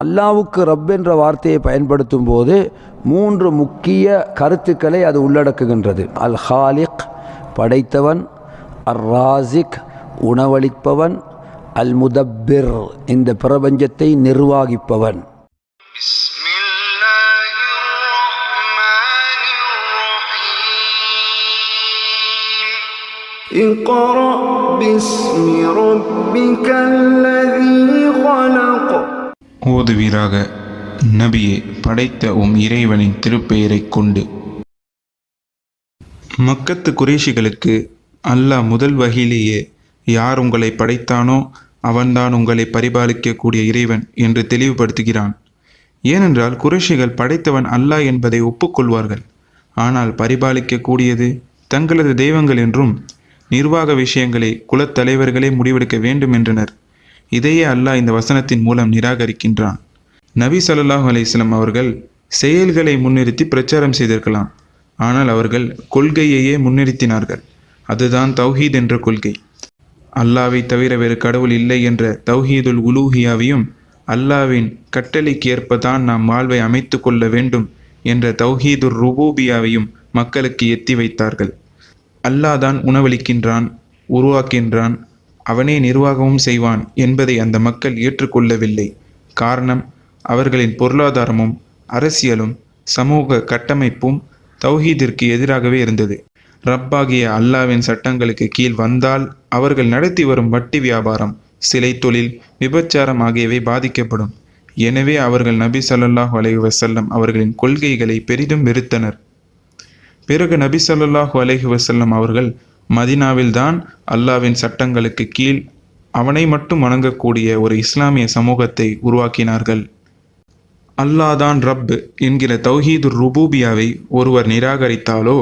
அல்லாவுக்கு ரப் என்ற வார்த்தையை பயன்படுத்தும் போது மூன்று முக்கிய கருத்துக்களை அது உள்ளடக்குகின்றது அல் ஹாலிக் படைத்தவன் அர் ராசிக் உணவளிப்பவன் அல் முதப்பிர் இந்த பிரபஞ்சத்தை நிர்வாகிப்பவன் بسم الله الرحمن الرحيم اقرأ باسم ربك الذي خلق ஓதுவீராக. நபியே படைத்த உம் இறைவனின் திருப்பெயரைக் கொண்டு. மக்கத்து குறைஷிகளுக்கு அல்லாஹ் முதல் வகையிலேயே யார் உங்களை படைத்தானோ அவன்தான் உங்களை பரிபாலிக்கக்கூடிய இறைவன் என்று தெளிவுபடுத்துகிறான். ஏனென்றால் குறைஷிகள் படைத்தவன் அல்லாஹ் என்பதை ஒப்புக்கொள்வார்கள். ஆனால் பரிபாலிக்கக்கூடியது தங்களது தெய்வங்கள் என்றும் நிர்வாக விஷயங்களை குலத்தலைவர்களே முடிவெடுக்க வேண்டும் என்றனர். இதையே அல்லாஹ் இந்த வசனத்தின் மூலம் நிராகரிக்கின்றான். நபி சல்லாஹ் அலைஹிஸ்ஸலாம் அவர்கள் செயல்களை முன்னிறுத்தி பிரச்சாரம் செய்திருக்கலாம். ஆனால் அவர்கள் கொள்கையையே முன்னிறுத்தினார்கள். அதுதான் தௌஹீத் என்ற கொள்கை. அல்லாவை தவிர வேறு கடவுள் இல்லை என்ற தௌஹீதுல் உலூஹியாவையும் அல்லாவின் கட்டளைக்கு ஏற்பதான் நாம் வாழ்வை அமைத்து கொள்ள வேண்டும் என்ற தௌஹீதுர் ருபூபியாவையும் மக்களுக்கு எத்தி வைத்தார்கள். அல்லாஹ் தான் உணவளிக்கின்றான் உருவாக்கின்றான் அவனே நிர்வாகமும் செய்வான் என்பதை அந்த மக்கள் ஏற்றுக்கொள்ளவில்லை. காரணம் அவர்களின் பொருளாதாரமும் அரசியலும் சமூக கட்டமைப்பும் தௌஹீதிற்கு எதிராகவே இருந்தது. ரப்பாகிய அல்லாவின் சட்டங்களுக்கு கீழ் வந்தால் அவர்கள் நடத்தி வரும் வட்டி வியாபாரம் சிலை தொழில் விபச்சாரம் ஆகியவை பாதிக்கப்படும். எனவே அவர்கள் நபி சல்லாஹ் அலைஹி வசல்லம் அவர்களின் கொள்கைகளை பெரிதும் வெறுத்தனர். பிறகு நபி சல்லாஹூ அலைஹி வசல்லம் அவர்கள் மதினாவில்தான் அல்லாவின் சட்டங்களுக்கு கீழ் அவனை மட்டும் வணங்கக்கூடிய ஒரு இஸ்லாமிய சமூகத்தை உருவாக்கினார்கள். அல்லாஹ் தான் ரப் என்கிற தௌஹீது ருபூபியாவை ஒருவர் நிராகரித்தாலோ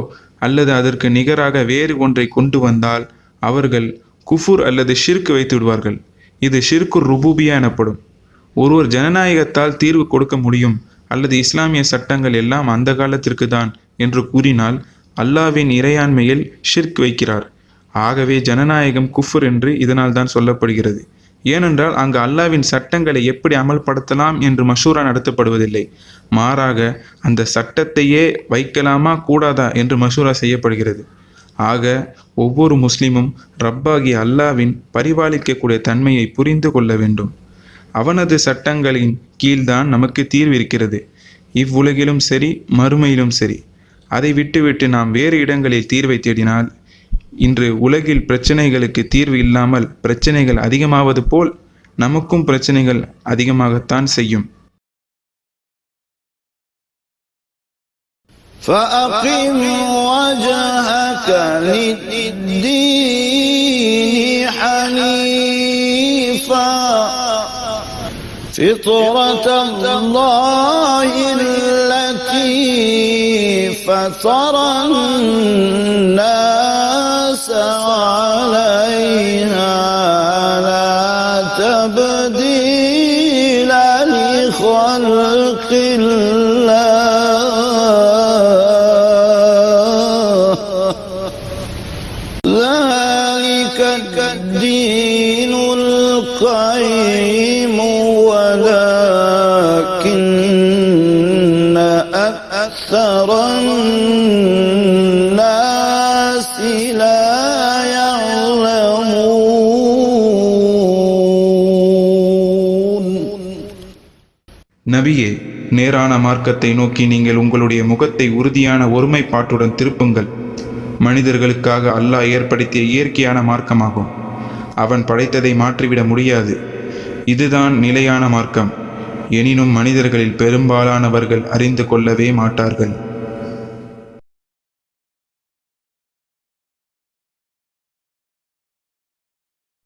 அல்லது அதற்கு நிகராக வேறு ஒன்றை கொண்டு வந்தால் அவர்கள் குஃபுர் அல்லது ஷிர்க் வைத்து விடுவார்கள். இது ஷிர்கு ருபூபியா எனப்படும். ஒருவர் ஜனநாயகத்தால் தீர்வு கொடுக்க முடியும் அல்லது இஸ்லாமிய சட்டங்கள் எல்லாம் அந்த காலத்திற்கு தான் என்று கூறினால் அல்லாவின் இறையாண்மையில் ஷிர்க் வைக்கிறார். ஆகவே ஜனநாயகம் குஃபர் என்று இதனால் தான் சொல்லப்படுகிறது. ஏனென்றால் அங்கு அல்லாவின் சட்டங்களை எப்படி அமல்படுத்தலாம் என்று மஷூரா நடத்தப்படுவதில்லை. மாறாக அந்த சட்டத்தையே வைக்கலாமா கூடாதா என்று மஷூரா செய்யப்படுகிறது. ஆக ஒவ்வொரு முஸ்லிமும் ரப்பாகி அல்லாவின் பரிபாலிக்கக்கூடிய தன்மையை புரிந்து கொள்ள வேண்டும். அவனது சட்டங்களின் கீழ்தான் நமக்கு தீர்வு இருக்கிறது. இவ்வுலகிலும் சரி மறுமையிலும் சரி. அதை விட்டுவிட்டு நாம் வேறு இடங்களில் தீர்வை தேடினால் இன்று உலகில் பிரச்சனைகளுக்கு தீர்வு இல்லாமல் பிரச்சனைகள் அதிகமாவது போல் நமக்கும் பிரச்சனைகள் அதிகமாகத்தான் செய்யும் فأقم وجهك للدين حنيفا فطرة الله التي فطر الناس عليها لا تبديل لخلق الله. ذلك الدين القيم ولكن أكثر நபியே நேரான மார்க்கத்தை நோக்கி நீங்கள் உங்களுடைய முகத்தை உறுதியான ஒருமைப்பாட்டுடன் திருப்புங்கள். மனிதர்களுக்காக அல்லாஹ் ஏற்படுத்திய இயற்கையான மார்க்கமாகும். அவன் படைத்ததை மாற்றிவிட முடியாது. இதுதான் நிலையான மார்க்கம். எனினும் மனிதர்களில் பெரும்பாலானவர்கள் அறிந்து கொள்ளவே மாட்டார்கள்.